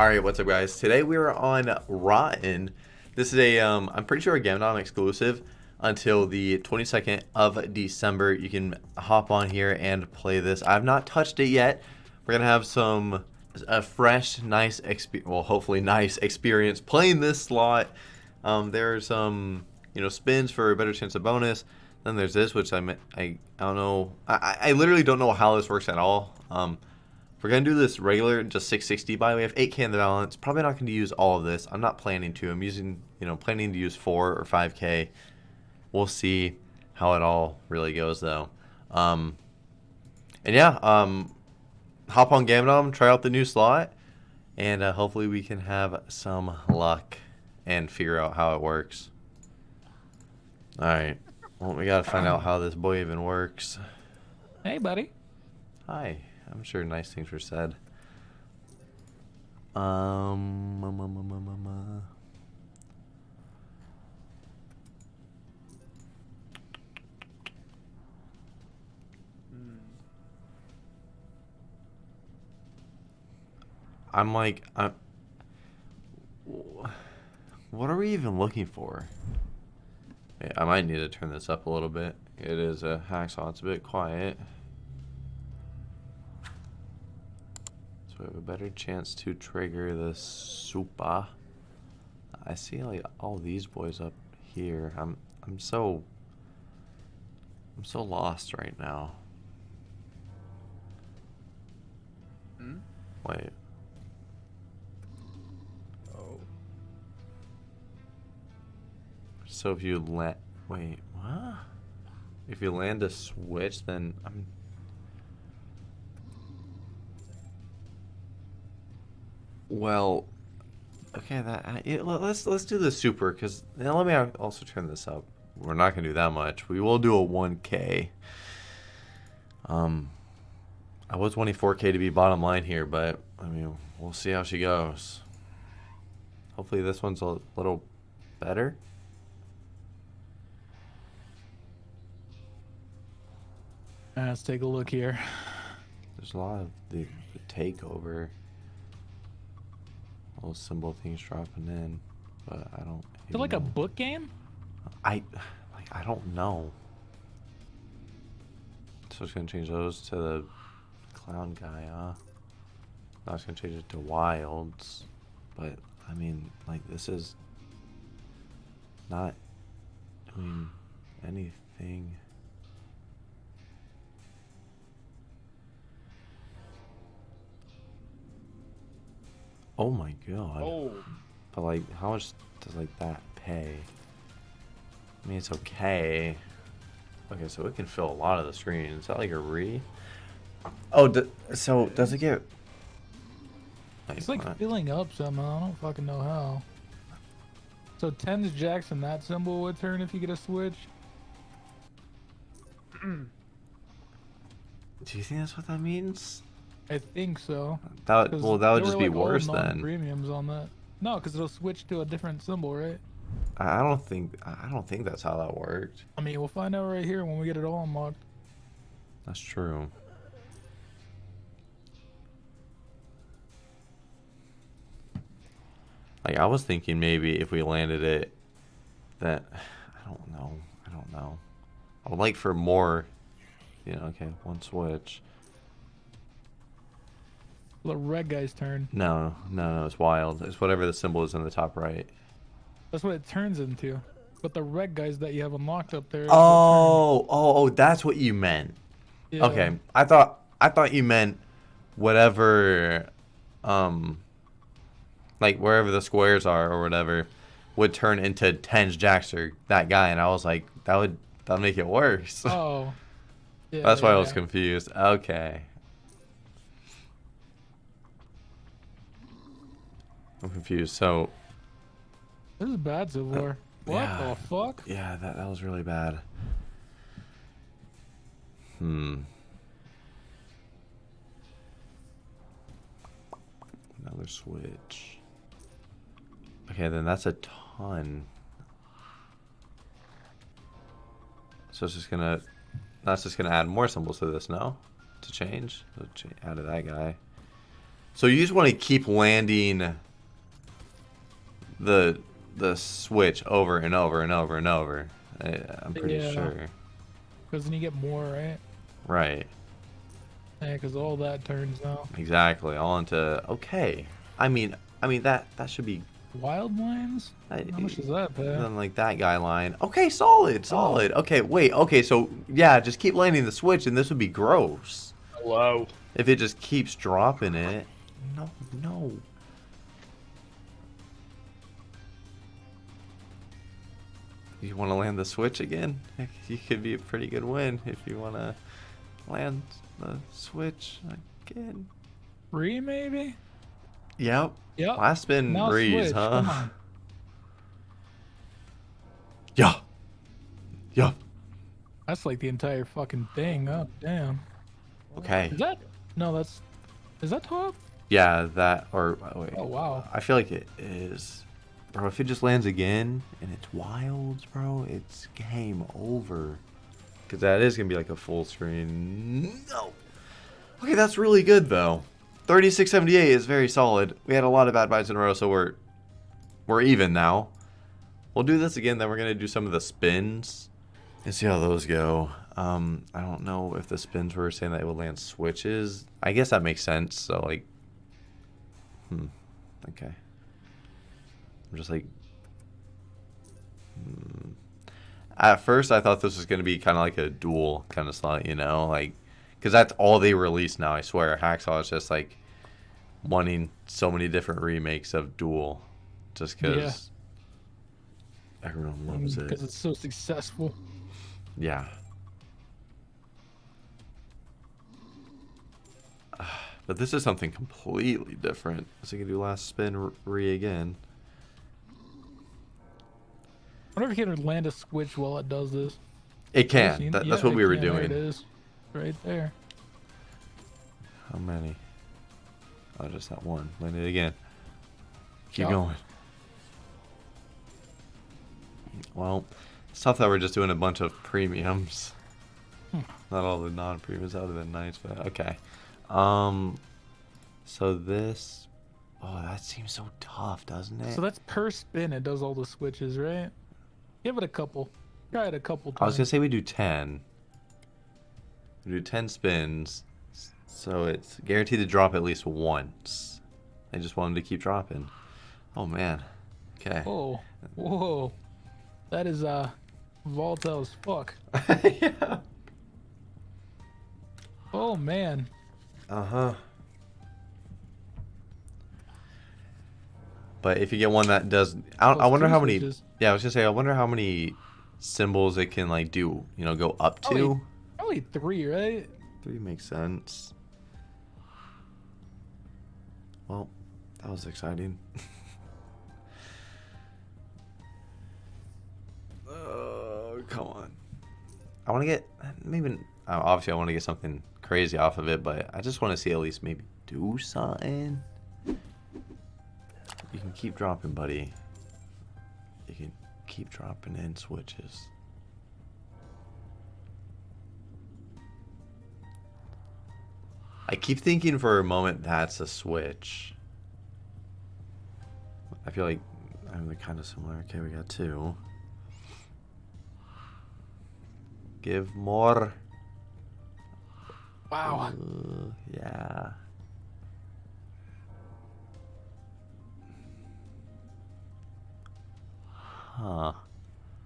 All right, what's up, guys? Today we are on Rotten. This is a, um, I'm pretty sure a Gamdom exclusive until the 22nd of December. You can hop on here and play this. I've not touched it yet. We're gonna have some a fresh, nice experience. Well, hopefully, nice experience playing this slot. Um, there's some, you know, spins for a better chance of bonus. Then there's this, which I I I don't know. I I literally don't know how this works at all. Um, we're gonna do this regular, just 660 buy. We have 8k in the balance. Probably not going to use all of this. I'm not planning to. I'm using, you know, planning to use four or 5k. We'll see how it all really goes though. Um, and yeah, um, hop on Gamdom, try out the new slot, and uh, hopefully we can have some luck and figure out how it works. All right. Well, we gotta find out how this boy even works. Hey, buddy. Hi. I'm sure nice things were said. Um. I'm like, I'm. What are we even looking for? Yeah, I might need to turn this up a little bit. It is a hacksaw. It's a bit quiet. We have a better chance to trigger the super. I see like all these boys up here. I'm I'm so I'm so lost right now. Hmm? Wait. Oh. So if you let wait, what? If you land a switch, then I'm. Well, okay. That it, let's let's do the super because now let me also turn this up. We're not gonna do that much. We will do a 1K. Um, I was 24K to be bottom line here, but I mean we'll see how she goes. Hopefully this one's a little better. let's take a look here. There's a lot of the, the takeover. Little symbol things dropping in, but I don't. Is it like know. a book game? I like I don't know. So it's gonna change those to the clown guy, huh? Now it's gonna change it to wilds, but I mean, like this is not doing anything. Oh my god. Oh. But like, how much does like that pay? I mean, it's okay. Okay, so it can fill a lot of the screen. Is that like a re? Oh, so does it get? it's like what? filling up somehow. I don't fucking know how. So tens jacks and that symbol would turn if you get a switch. Do you think that's what that means? I think so. That well, that would just be like worse then. Premiums on that. No, because it'll switch to a different symbol, right? I don't think I don't think that's how that worked. I mean, we'll find out right here when we get it all unlocked. That's true. Like I was thinking maybe if we landed it, that I don't know. I don't know. I would like for more. You know, okay, one switch. The red guy's turn. No, no, no, it's wild. It's whatever the symbol is in the top right. That's what it turns into. But the red guys that you have unlocked up there. Oh, oh, oh, that's what you meant. Yeah. Okay, I thought I thought you meant whatever, um, like wherever the squares are or whatever, would turn into tens jacks or that guy, and I was like, that would that would make it worse. Oh, yeah, that's why. I was confused. Okay. I'm confused. So. This is bad so far. Uh, what yeah, the fuck? Yeah, that, that was really bad. Hmm. Another switch. Okay, then that's a ton. So it's just gonna, that's just gonna add more symbols to this, no? To change? Add to that guy. So you just want to keep landing the the switch over and over and over and over. I, I'm pretty Yeah. sure. Because then you get more, right? Right. Yeah, because all that turns now. Exactly. All into okay. I mean, I mean that that should be Wild lines? I- How much does that pay? then like that guy line. Okay, solid, solid. Oh. Okay, wait. Okay, so yeah, just keep landing the switch, and this would be gross Hello. if it just keeps dropping it. No, no. You want to land the switch again? You could be a pretty good win if you want to land the switch again. Three, maybe? Yep. Yep. Last spin Now breeze, switch, huh? Yeah. Yeah. That's like the entire fucking thing. Oh, damn. Okay. Is that? No, that's. Is that top? Yeah, that or oh, wait. Oh, wow. I feel like it is. Bro, if it just lands again and it's wilds, bro, it's game over. Because that is going to be like a full screen. No. Okay, that's really good, though. 3678 is very solid. We had a lot of bad buys in a row, so we're we're even now. We'll do this again, then we're going to do some of the spins and see how those go. Um, I don't know if the spins were saying that it would land switches. I guess that makes sense. So, like, hmm, okay. I'm just like, hmm. At first, I thought this was going to be kind of like a Duel kind of slot, you know? Like, because that's all they release now, I swear. Hacksaw is just like wanting so many different remakes of Duel just because everyone loves it. Because it's so successful. Yeah. But this is something completely different. So you can do last spin re again. I wonder if you can land a switch while it does this. It can. That, yeah, that's what we were can. There doing. It is. Right there. How many? Oh, just that one. Land it again. Keep going. Well, it's tough that we're just doing a bunch of premiums. Hmm. Not all the non-premiums. That would have been nice, but okay. Um, so this. Oh, that seems so tough, doesn't it? So that's per spin. It does all the switches, right? Give it a couple. Try it a couple I was gonna say we do ten. We do ten spins, so it's guaranteed to drop at least once. I just want them to keep dropping. Oh man. Okay. Whoa, whoa, that is uh, volatile as fuck. yeah. Oh man, Uh huh. But if you get one that does, I, I wonder how many. Yeah, I was gonna say, I wonder how many symbols it can like do. You know, go up to. Probably- probably three, right? Three makes sense. Well, that was exciting. oh, come on. I want to get maybe uh, obviously I want to get something crazy off of it, but I just want to see at least maybe do something. You can keep dropping, buddy. You can keep dropping in switches. I keep thinking for a moment that's a switch. I feel like I'm kind of similar. Okay, we got two. Give more. Wow. Uh, yeah. Huh.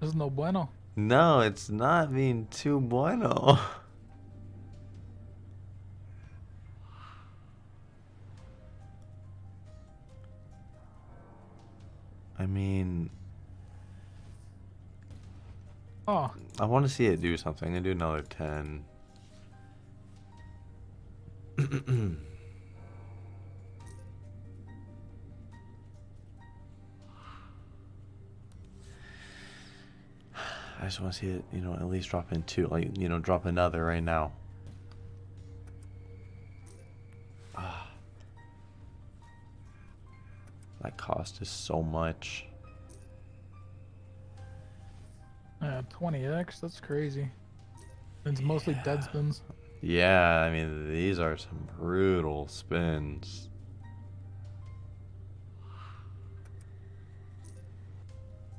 This is no bueno. No, it's not being too bueno. I mean, Oh, I want to see it do something. I'm gonna do another 10. just want to see it, you know, at least drop in two, like, you know, drop another right now. Ah. That cost is so much. yeah, 20x. That's crazy. It's mostly dead spins. Yeah, I mean, these are some brutal spins.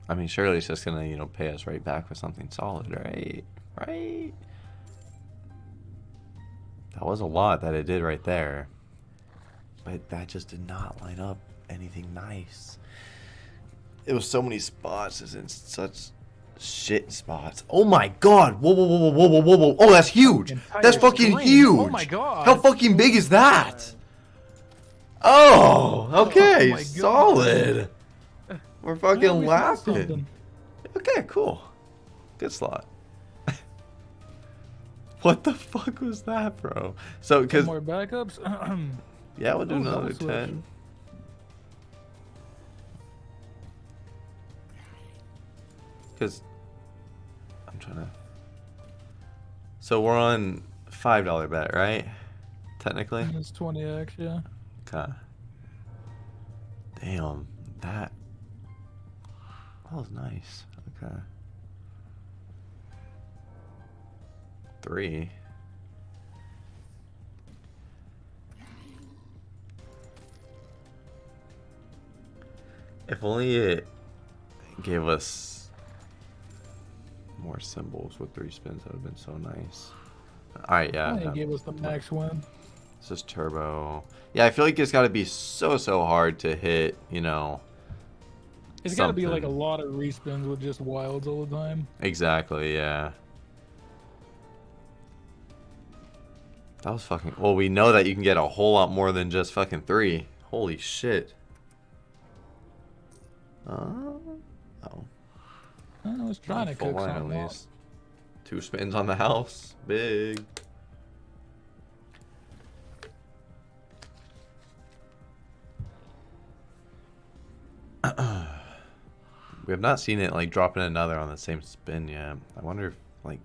I mean, surely it's just gonna, you know, pay us right back with something solid, right? Right? That was a lot that it did right there. But that just did not line up anything nice. It was so many spots, it's in such shit spots. Oh my god! Whoa, whoa, whoa, whoa, whoa, whoa, whoa! Oh, that's huge! Entire That's fucking huge! Oh my god! How fucking big is that? Oh, oh okay, my God. solid. We're fucking oh, we laughing. Okay, cool. Good slot. what the fuck was that, bro? So, because more backups. yeah, we'll do Oh, another ten. Because I'm trying to. So we're on five dollar bet, right? Technically. it's 20x, yeah. Okay. Damn, that was nice. Okay. Three. If only it gave us more symbols with three spins, that would have been so nice. Alright, yeah. That- gave us the max win. this is turbo. Yeah, I feel like it's got to be so so hard to hit. You know. It's got to be like a lot of respins with just wilds all the time. Exactly. Yeah. That was fucking. Well, we know that you can get a whole lot more than just fucking three. Holy shit. Uh, oh. I was trying to cook line at least. Two spins on the house. Big. we have not seen it like dropping another on the same spin yet. I wonder if like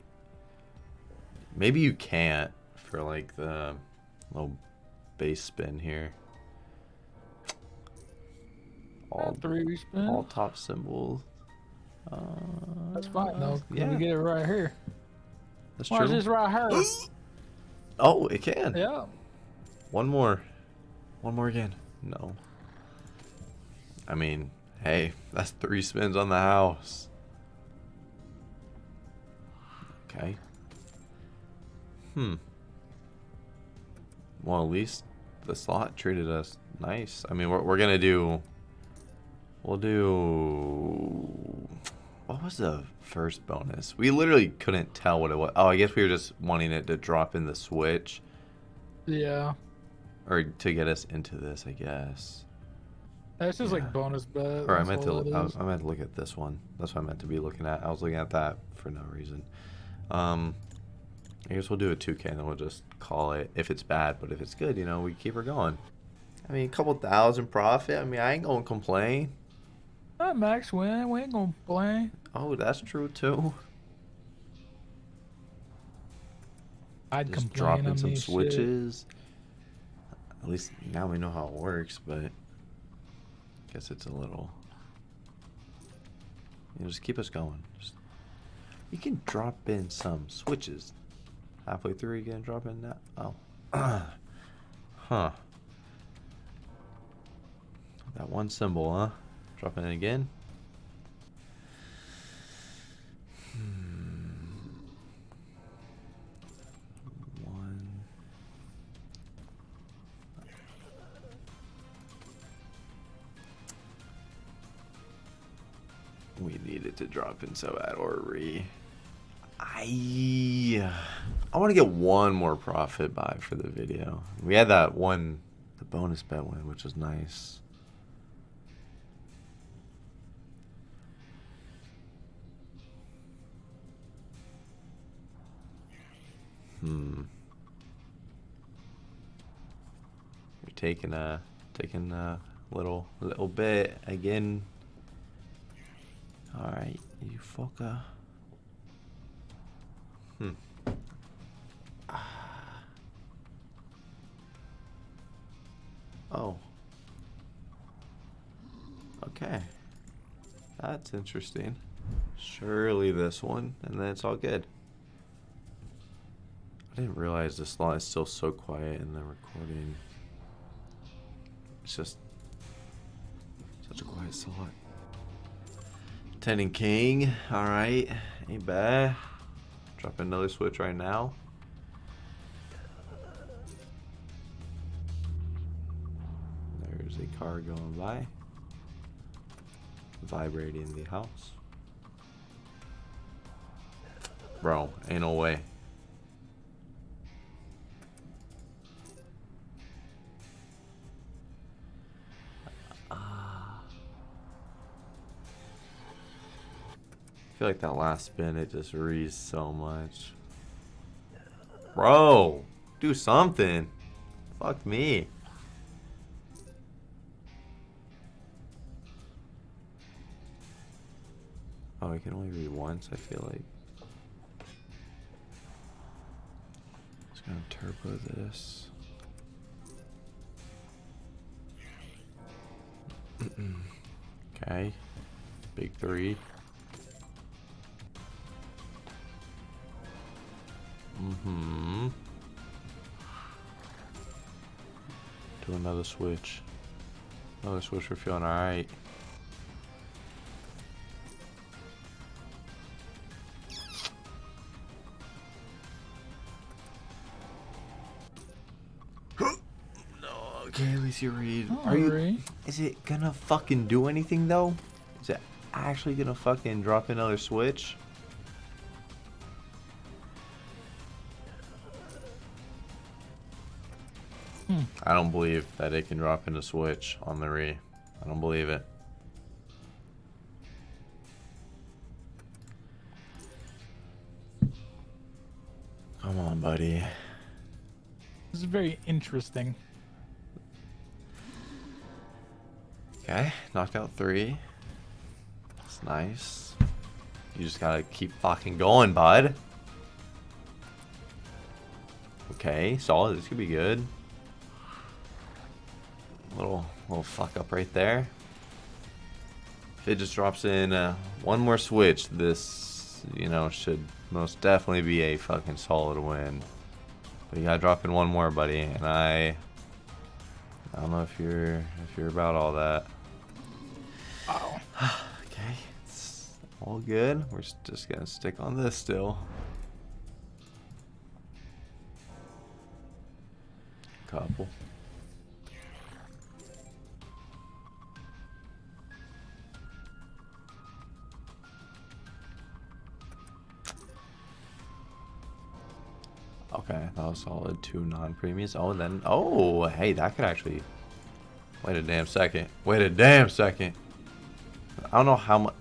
maybe you can't for like the little base spin here. All Three respins. all top symbols. Uh, That's fine though. Yeah, We get it right here. that's Watch true. this right here. Oh, it can. yeah. One more. One more again. No. I mean, hey, that's three spins on the house. Okay. Hmm. Well, at least the slot treated us nice. I mean, we're, we're going to do... We'll do... What was the first bonus? We literally couldn't tell what it was. Oh, I guess we were just wanting it to drop in the switch. Yeah. Or to get us into this, I guess. That's just Yeah. like bonus bet. Or I meant to. I, is. I meant to look at this one. That's what I meant to be looking at. I was looking at that for no reason. Um, I guess we'll do a 2K and then we'll just call it if it's bad. But if it's good, you know, we keep her going. I mean, a couple thousand profit. I mean, I ain't gonna complain. Ah, max win. We ain't gonna play. Oh, that's true too. I'd Just complain dropping some these shit. switches. At least now we know how it works, but guess it's a little. You know, just keep us going. Just, you can drop in some switches. Halfway through, you can drop in that. Oh, huh. That one symbol, huh? Drop in again. Needed to drop in so bad or re. I I want to get one more profit buy for the video. We had that one, the bonus bet win, which was nice. Hmm. You're taking a taking a little little bit again. You fucker. Hmm. Oh. Okay. That's interesting. Surely this one, and then it's all good. I didn't realize this slot is still so quiet in the recording. It's just such a quiet slot. Ten and king. All right, ain't bad. Drop another switch right now. There's a car going by. Vibrating the house. Bro, ain't no way. Feel like that last spin, it just rees so much. Bro, do something. Fuck me. Oh, I can only read once, I feel like. Just gonna turbo this. okay. Big three. Mm-hmm. Do another switch. Another switch, we're feeling alright. Okay, at least you read. Are you? Is it gonna fucking do anything though? Is it actually gonna fucking drop another switch? I don't believe that it can drop in a switch on the re. I don't believe it. Come on, buddy. This is very interesting. Okay, knocked out three. That's nice. You just gotta keep fucking going, bud. Okay, solid. This could be good. Little little fuck up right there. If it just drops in uh, one more switch, this you know should most definitely be a fucking solid win. But you gotta drop in one more, buddy, and I I don't know if you're if you're about all that. Wow. Okay, it's all good. We're just gonna stick on this still. Couple. Okay, that was solid. Two non-premiums. Oh, and then oh, hey, that could actually. Wait a damn second. Wait a damn second. I don't know how much.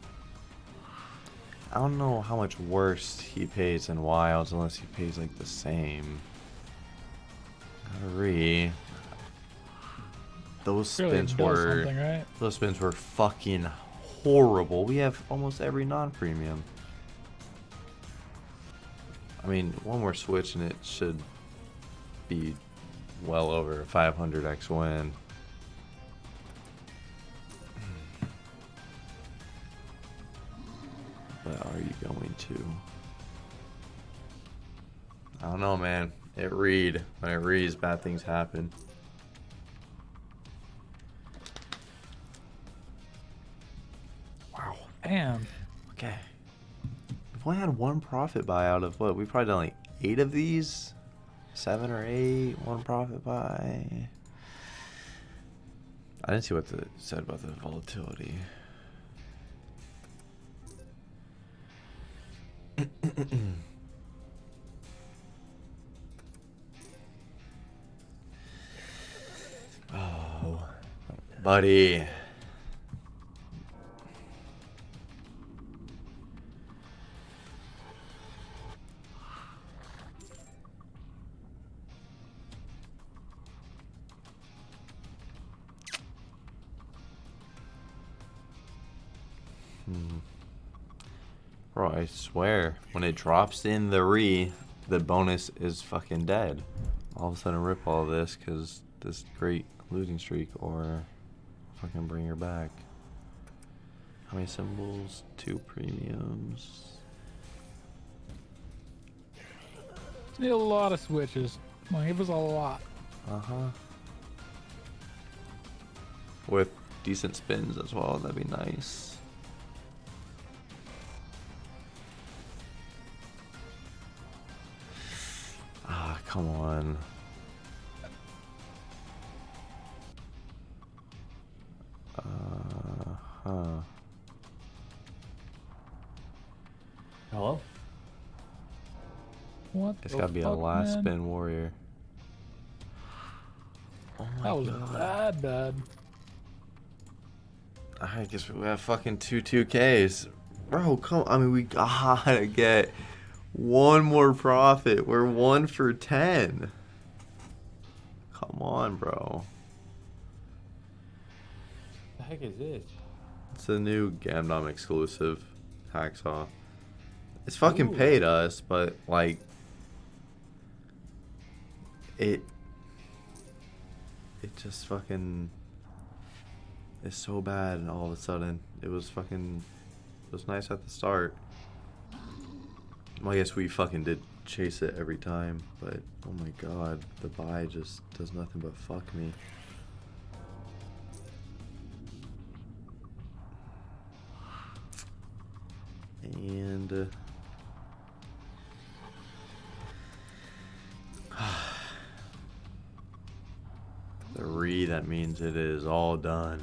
I don't know how much worse he pays in wilds unless he pays like the same. Re. Those spins does were something, right? those spins were fucking horrible. We have almost every non-premium. I mean, one more switch and it should be well over a 500x win. But are you going to? I don't know, man. It read. When it reads, bad things happen. Wow. Damn. Okay. Only had one profit buy out of what? We've probably done like eight of these? Seven or eight? One profit buy. I didn't see what it said about the volatility. oh, buddy. Bro, I swear, when it drops in the re, the bonus is fucking dead. All of a sudden, rip all this because this great losing streak, or fucking bring her back. How many symbols? Two premiums. Need a lot of switches. Come on, was a lot. Uh huh. With decent spins as well, that'd be nice. Come on. Uh huh. Hello? What It's the gotta be a last man? spin warrior. Oh my That was god. bad, bad. I guess we have fucking two two Ks. Bro, come I mean we gotta get one more profit. We're one for ten. Come on, bro. The heck is this? It's a new Gamdom exclusive hacksaw. It's fucking Ooh. paid us, but like it it just fucking is so bad and all of a sudden it was fucking it was nice at the start. Well, I guess we fucking did chase it every time, but oh my god, the buy just does nothing but fuck me. And uh, the re that means it is all done.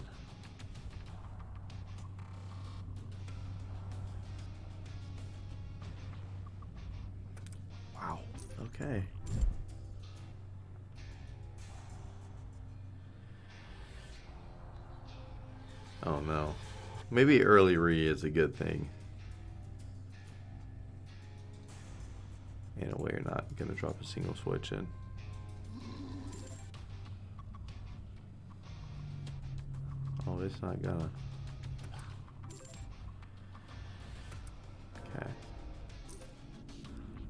Okay. Oh no. Maybe early re is a good thing. In a way, you're not gonna drop a single switch in. Oh, it's not gonna.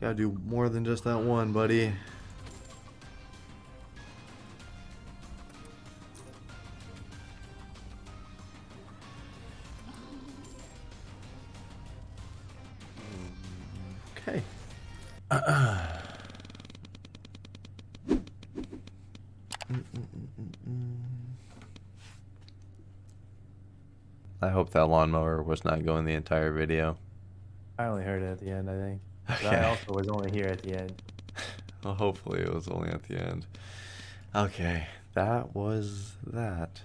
Gotta do more than just that one, buddy. Okay. I hope that lawnmower was not going the entire video. I only heard it at the end, I think. But Okay. I also was only here at the end. Well, hopefully it was only at the end. Okay, that was that.